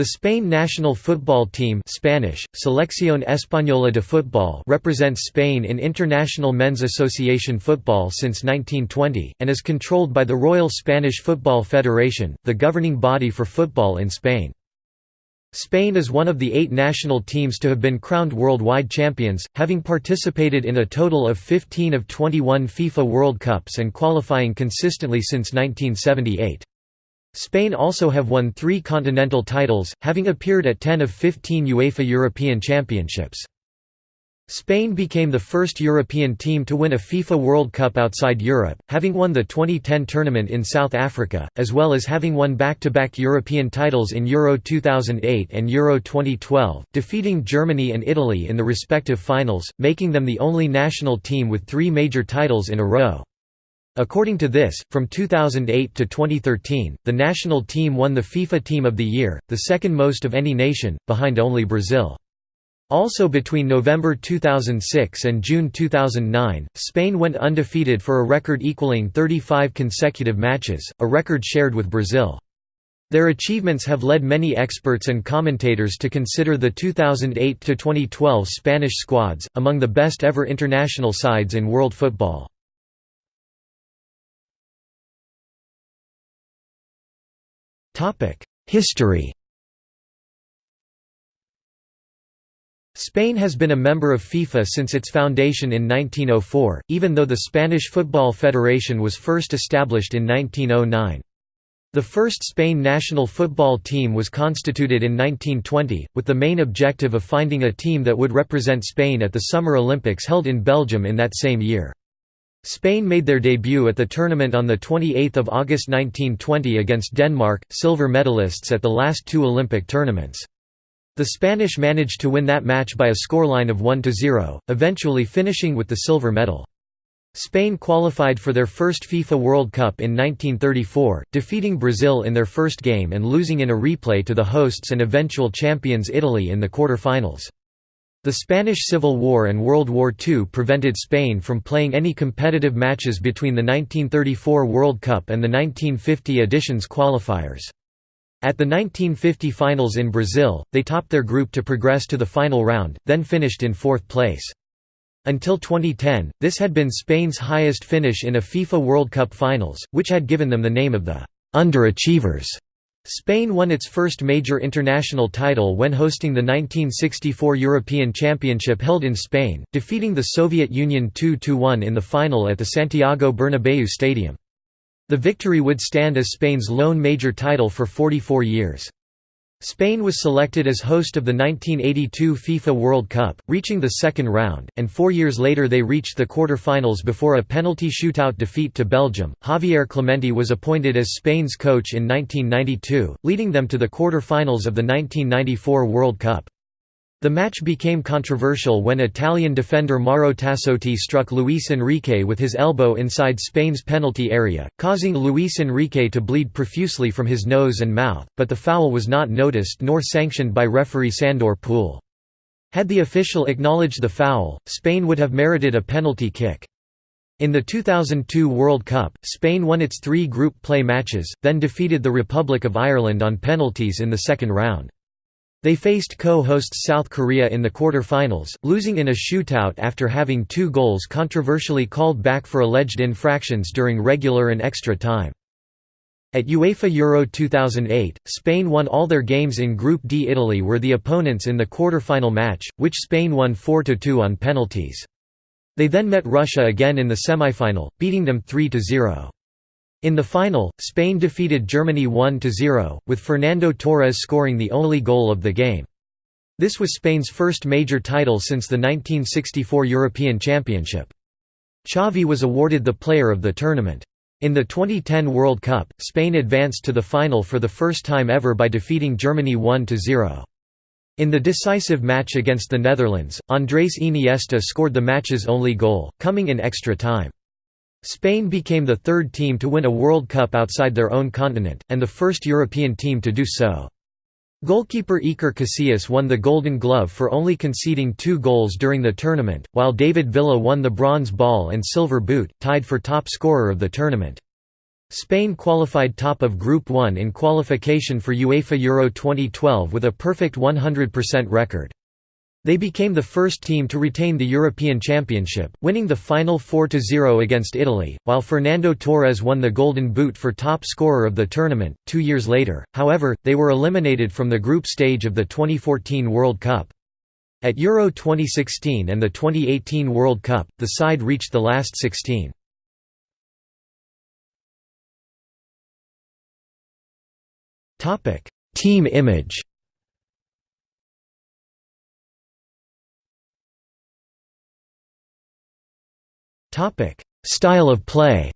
The Spain national football team Spanish, Selección Española de Fútbol represents Spain in International Men's Association football since 1920, and is controlled by the Royal Spanish Football Federation, the governing body for football in Spain. Spain is one of the eight national teams to have been crowned worldwide champions, having participated in a total of 15 of 21 FIFA World Cups and qualifying consistently since 1978. Spain also have won three continental titles, having appeared at 10 of 15 UEFA European Championships. Spain became the first European team to win a FIFA World Cup outside Europe, having won the 2010 tournament in South Africa, as well as having won back-to-back -back European titles in Euro 2008 and Euro 2012, defeating Germany and Italy in the respective finals, making them the only national team with three major titles in a row. According to this, from 2008 to 2013, the national team won the FIFA Team of the Year, the second most of any nation, behind only Brazil. Also between November 2006 and June 2009, Spain went undefeated for a record equaling 35 consecutive matches, a record shared with Brazil. Their achievements have led many experts and commentators to consider the 2008–2012 Spanish squads, among the best ever international sides in world football. History Spain has been a member of FIFA since its foundation in 1904, even though the Spanish Football Federation was first established in 1909. The first Spain national football team was constituted in 1920, with the main objective of finding a team that would represent Spain at the Summer Olympics held in Belgium in that same year. Spain made their debut at the tournament on 28 August 1920 against Denmark, silver medalists at the last two Olympic tournaments. The Spanish managed to win that match by a scoreline of 1–0, eventually finishing with the silver medal. Spain qualified for their first FIFA World Cup in 1934, defeating Brazil in their first game and losing in a replay to the hosts and eventual champions Italy in the quarter-finals. The Spanish Civil War and World War II prevented Spain from playing any competitive matches between the 1934 World Cup and the 1950 edition's qualifiers. At the 1950 finals in Brazil, they topped their group to progress to the final round, then finished in fourth place. Until 2010, this had been Spain's highest finish in a FIFA World Cup finals, which had given them the name of the «underachievers». Spain won its first major international title when hosting the 1964 European Championship held in Spain, defeating the Soviet Union 2–1 in the final at the Santiago Bernabéu Stadium. The victory would stand as Spain's lone major title for 44 years. Spain was selected as host of the 1982 FIFA World Cup, reaching the second round, and four years later they reached the quarter-finals before a penalty shootout defeat to Belgium. Javier Clemente was appointed as Spain's coach in 1992, leading them to the quarter-finals of the 1994 World Cup. The match became controversial when Italian defender Mauro Tassotti struck Luis Enrique with his elbow inside Spain's penalty area, causing Luis Enrique to bleed profusely from his nose and mouth, but the foul was not noticed nor sanctioned by referee Sandor Puhl. Had the official acknowledged the foul, Spain would have merited a penalty kick. In the 2002 World Cup, Spain won its three group play matches, then defeated the Republic of Ireland on penalties in the second round. They faced co-hosts South Korea in the quarter-finals, losing in a shootout after having two goals controversially called back for alleged infractions during regular and extra time. At UEFA Euro 2008, Spain won all their games in Group D. Italy were the opponents in the quarter-final match, which Spain won 4–2 on penalties. They then met Russia again in the semi-final, beating them 3–0. In the final, Spain defeated Germany 1–0, with Fernando Torres scoring the only goal of the game. This was Spain's first major title since the 1964 European Championship. Xavi was awarded the player of the tournament. In the 2010 World Cup, Spain advanced to the final for the first time ever by defeating Germany 1–0. In the decisive match against the Netherlands, Andrés Iniesta scored the match's only goal, coming in extra time. Spain became the third team to win a World Cup outside their own continent, and the first European team to do so. Goalkeeper Iker Casillas won the Golden Glove for only conceding two goals during the tournament, while David Villa won the Bronze Ball and Silver Boot, tied for top scorer of the tournament. Spain qualified top of Group 1 in qualification for UEFA Euro 2012 with a perfect 100% record. They became the first team to retain the European Championship, winning the final 4–0 against Italy, while Fernando Torres won the Golden Boot for top scorer of the tournament. Two years later, however, they were eliminated from the group stage of the 2014 World Cup. At Euro 2016 and the 2018 World Cup, the side reached the last 16. Topic: Team image. Style of play.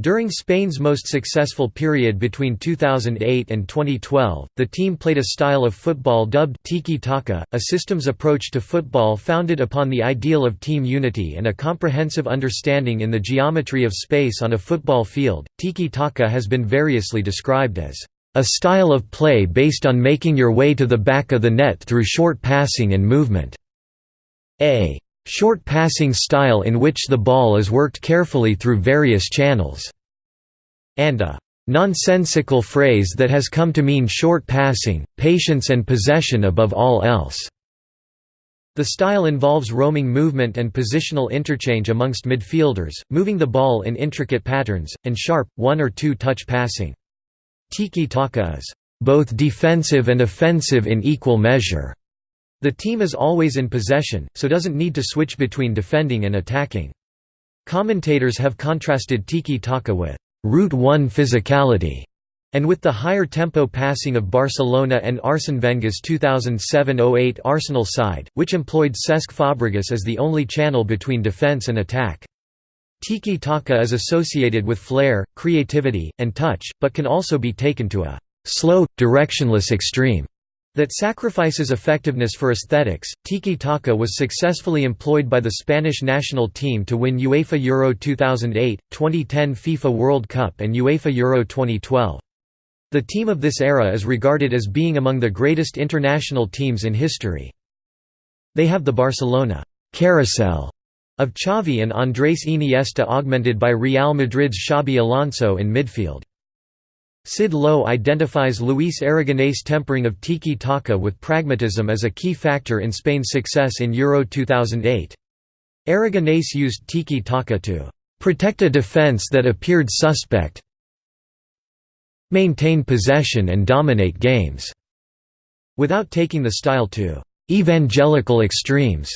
During Spain's most successful period between 2008 and 2012, the team played a style of football dubbed tiki-taka, a systems approach to football founded upon the ideal of team unity and a comprehensive understanding in the geometry of space on a football field. Tiki-taka has been variously described as a style of play based on making your way to the back of the net through short passing and movement. A short passing style in which the ball is worked carefully through various channels, and a nonsensical phrase that has come to mean short passing, patience and possession above all else. The style involves roaming movement and positional interchange amongst midfielders, moving the ball in intricate patterns, and sharp, one or two touch passing. Tiki-taka is both defensive and offensive in equal measure. The team is always in possession, so doesn't need to switch between defending and attacking. Commentators have contrasted tiki-taka with «Route 1 physicality» and with the higher tempo passing of Barcelona and Arsene Wenger's 2007–08 Arsenal side, which employed Cesc Fabregas as the only channel between defence and attack. Tiki-taka is associated with flair, creativity, and touch, but can also be taken to a «slow, directionless extreme» That sacrifices effectiveness for aesthetics, tiki-taka was successfully employed by the Spanish national team to win UEFA Euro 2008, 2010 FIFA World Cup and UEFA Euro 2012. The team of this era is regarded as being among the greatest international teams in history. They have the Barcelona carousel of Xavi and Andrés Iniesta augmented by Real Madrid's Xabi Alonso in midfield. Sid Lowe identifies Luis Aragonés' tempering of tiki-taka with pragmatism as a key factor in Spain's success in Euro 2008. Aragonés used tiki-taka to «protect a defense that appeared suspect maintain possession and dominate games», without taking the style to «evangelical extremes».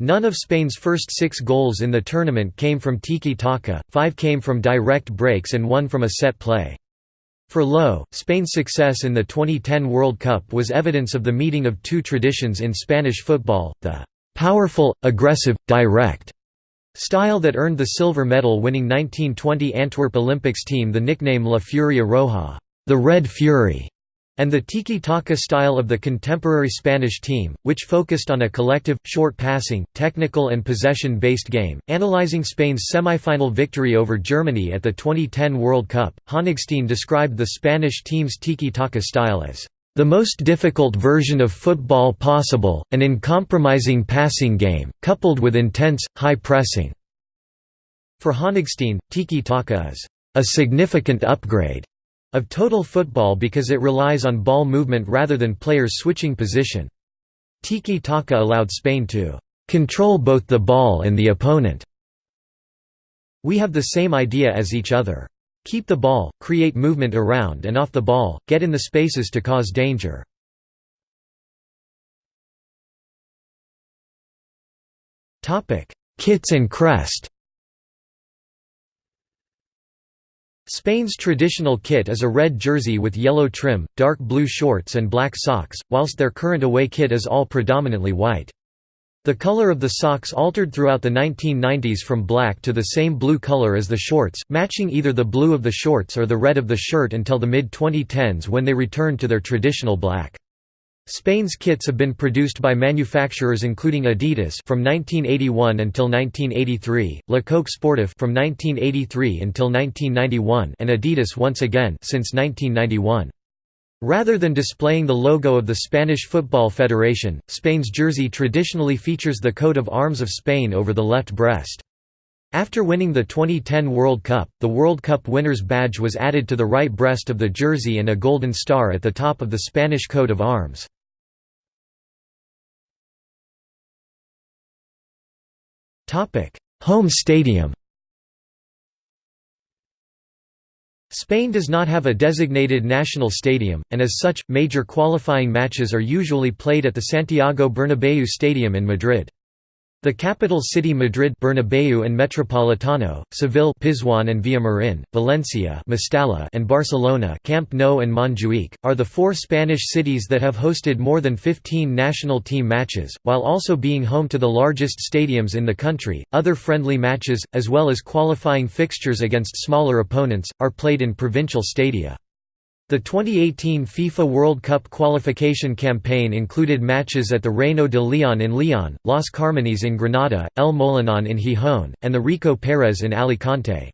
None of Spain's first six goals in the tournament came from tiki-taka, five came from direct breaks and one from a set play. For Lowe, Spain's success in the 2010 World Cup was evidence of the meeting of two traditions in Spanish football, the «powerful, aggressive, direct» style that earned the silver medal winning 1920 Antwerp Olympics team the nickname La Furia Roja the Red Fury", and the tiki-taka style of the contemporary Spanish team, which focused on a collective, short-passing, technical and possession-based game. Analyzing Spain's semi-final victory over Germany at the 2010 World Cup, Honigstein described the Spanish team's tiki-taka style as the most difficult version of football possible, an uncompromising passing game, coupled with intense, high pressing. For Honigstein, tiki-taka is a significant upgrade of total football because it relies on ball movement rather than players switching position. Tiki-taka allowed Spain to control both the ball and the opponent. We have the same idea as each other. Keep the ball, create movement around and off the ball, get in the spaces to cause danger. Kits and crest Spain's traditional kit is a red jersey with yellow trim, dark blue shorts and black socks, whilst their current away kit is all predominantly white. The color of the socks altered throughout the 1990s from black to the same blue color as the shorts, matching either the blue of the shorts or the red of the shirt until the mid-2010s when they returned to their traditional black. Spain's kits have been produced by manufacturers including Adidas from 1981 until 1983, Le Coq Sportif from 1983 until 1991, and Adidas once again since 1991. Rather than displaying the logo of the Spanish Football Federation, Spain's jersey traditionally features the coat of arms of Spain over the left breast. After winning the 2010 World Cup, the World Cup winner's badge was added to the right breast of the jersey and a golden star at the top of the Spanish coat of arms. Home stadium Spain does not have a designated national stadium, and as such, major qualifying matches are usually played at the Santiago Bernabéu Stadium in Madrid. The capital city Madrid Bernabeu and Metropolitano, Seville Pizjuan and Villamarin, Valencia Mestalla and Barcelona Camp Nou and Montjuic, are the four Spanish cities that have hosted more than 15 national team matches, while also being home to the largest stadiums in the country. Other friendly matches, as well as qualifying fixtures against smaller opponents, are played in provincial stadia. The 2018 FIFA World Cup qualification campaign included matches at the Reino de Leon in Leon, Las Carmenes in Granada, El Molinón in Gijón, and the Rico Pérez in Alicante.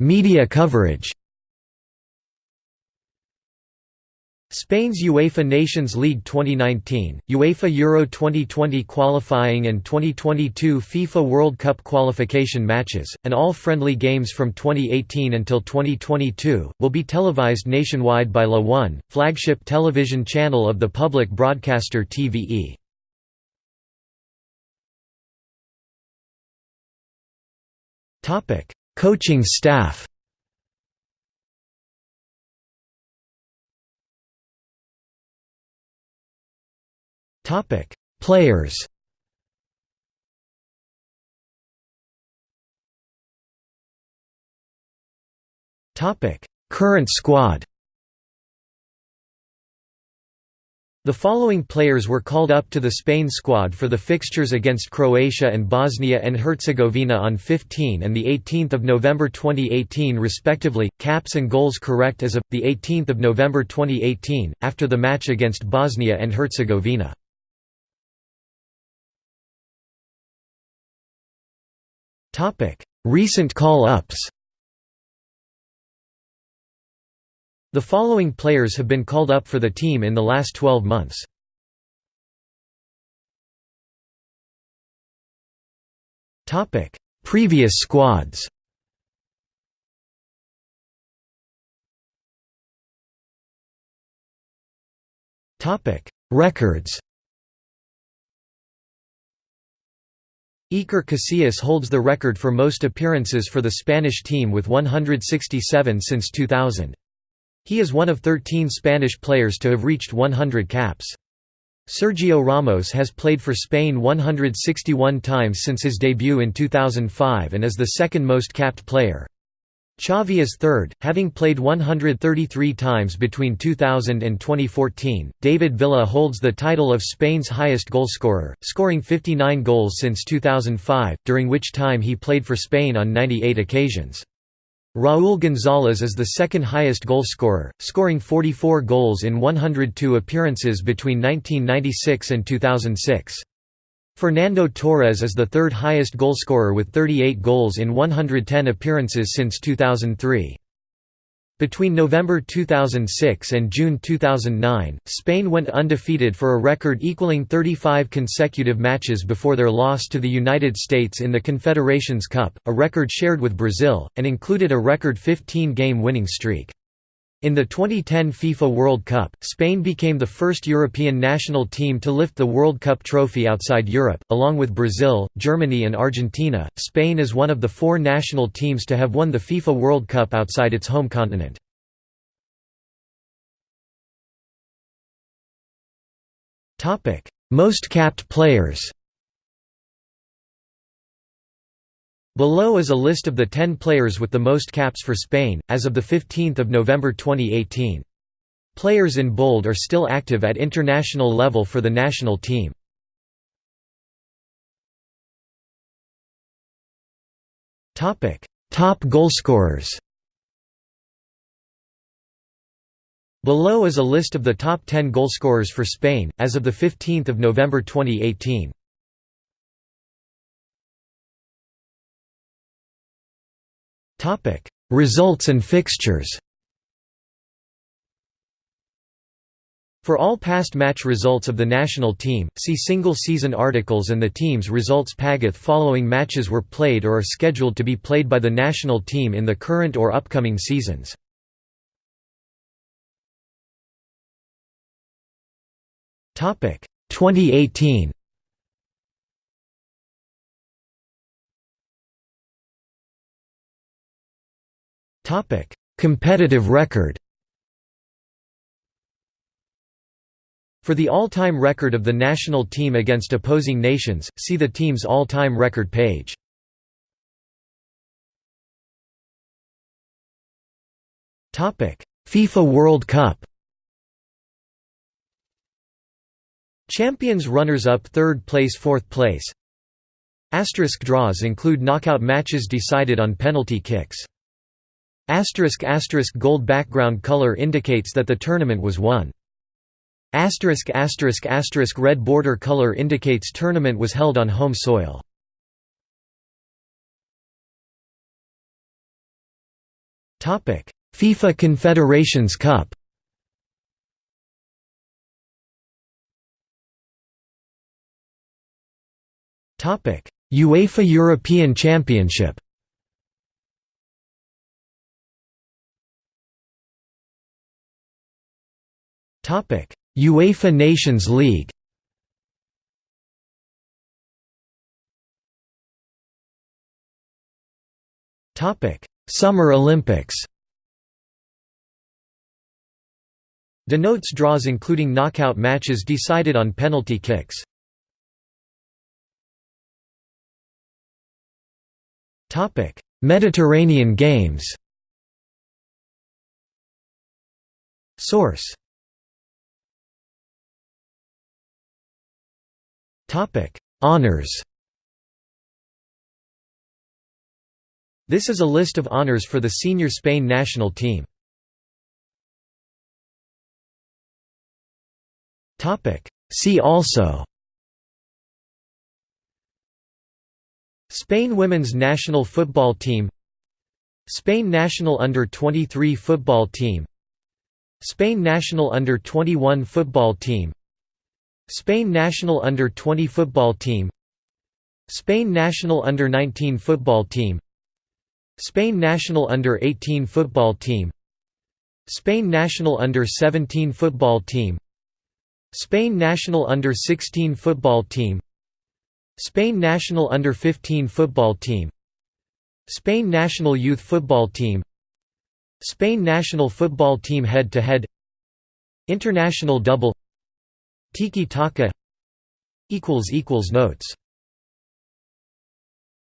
Media coverage Spain's UEFA Nations League 2019, UEFA Euro 2020 qualifying and 2022 FIFA World Cup qualification matches, and all friendly games from 2018 until 2022, will be televised nationwide by La One, flagship television channel of the public broadcaster TVE. Coaching staff Topic: Players. Topic: Current squad. The following players were called up to the Spain squad for the fixtures against Croatia and Bosnia and Herzegovina on 15 and 18 November 2018 respectively, caps and goals correct as of, 18 November 2018, after the match against Bosnia and Herzegovina. Topic: Recent call-ups. The following players have been called up for the team in the last 12 months. Topic: Previous squads. Topic: Records. Iker Casillas holds the record for most appearances for the Spanish team with 167 since 2000. He is one of 13 Spanish players to have reached 100 caps. Sergio Ramos has played for Spain 161 times since his debut in 2005 and is the second most capped player. Xavi is third, having played 133 times between 2000 and 2014. David Villa holds the title of Spain's highest goalscorer, scoring 59 goals since 2005, during which time he played for Spain on 98 occasions. Raúl González is the second highest goalscorer, scoring 44 goals in 102 appearances between 1996 and 2006. Fernando Torres is the third highest goalscorer with 38 goals in 110 appearances since 2003. Between November 2006 and June 2009, Spain went undefeated for a record equaling 35 consecutive matches before their loss to the United States in the Confederations Cup, a record shared with Brazil, and included a record 15-game winning streak. In the 2010 FIFA World Cup, Spain became the first European national team to lift the World Cup trophy outside Europe, along with Brazil, Germany, and Argentina. Spain is one of the four national teams to have won the FIFA World Cup outside its home continent. Most capped players Below is a list of the 10 players with the most caps for Spain, as of 15 November 2018. Players in bold are still active at international level for the national team. Top goalscorers Below is a list of the top 10 goalscorers for Spain, as of 15 November 2018. Results and fixtures. For all past match results of the national team, see single-season articles and the team's results Pagath following matches were played or are scheduled to be played by the national team in the current or upcoming seasons. Topic 2018. Topic Competitive record For the all-time record of the national team against opposing nations, see the team's all-time record page. Topic: FIFA World Cup Champions runners-up third place fourth place Asterisk draws include knockout matches decided on penalty kicks. Asterisk asterisk gold background color indicates that the tournament was won. Asterisk asterisk asterisk red border color indicates tournament was held on home soil. Topic: FIFA Confederations Cup. Topic: UEFA European Championship. UEFA Nations League Summer Olympics. Denotes draws including knockout matches decided on penalty kicks. Topic: Mediterranean Games. Source Honours This is a list of honours for the senior Spain national team. See also. Spain women's national football team. Spain national under-23 football team. Spain national under-21 football team Spain national under-20 football team. Spain national under-19 football team. Spain national under-18 football team. Spain national under-17 football team. Spain national under-16 football team. Spain national under-15 football team. Spain national youth football team. Spain national football team head-to-head. International double Tiki Taka Notes